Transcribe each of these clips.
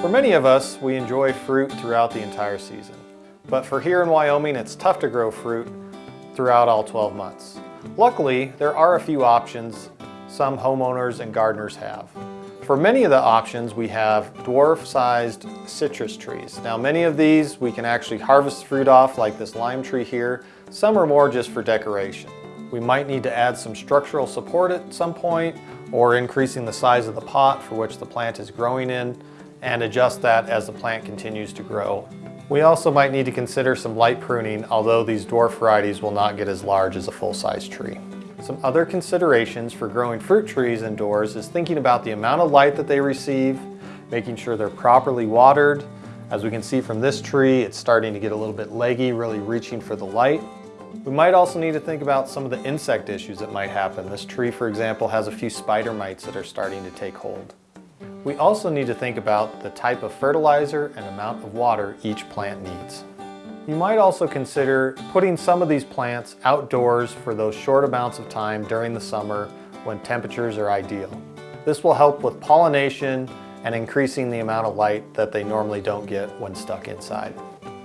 For many of us, we enjoy fruit throughout the entire season. But for here in Wyoming, it's tough to grow fruit throughout all 12 months. Luckily, there are a few options some homeowners and gardeners have. For many of the options, we have dwarf-sized citrus trees. Now, many of these we can actually harvest fruit off, like this lime tree here. Some are more just for decoration. We might need to add some structural support at some point, or increasing the size of the pot for which the plant is growing in, and adjust that as the plant continues to grow. We also might need to consider some light pruning, although these dwarf varieties will not get as large as a full-size tree. Some other considerations for growing fruit trees indoors is thinking about the amount of light that they receive, making sure they're properly watered. As we can see from this tree, it's starting to get a little bit leggy, really reaching for the light. We might also need to think about some of the insect issues that might happen. This tree, for example, has a few spider mites that are starting to take hold. We also need to think about the type of fertilizer and amount of water each plant needs. You might also consider putting some of these plants outdoors for those short amounts of time during the summer when temperatures are ideal. This will help with pollination and increasing the amount of light that they normally don't get when stuck inside.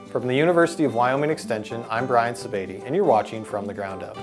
From the University of Wyoming Extension, I'm Brian Sebade, and you're watching From the Ground Up.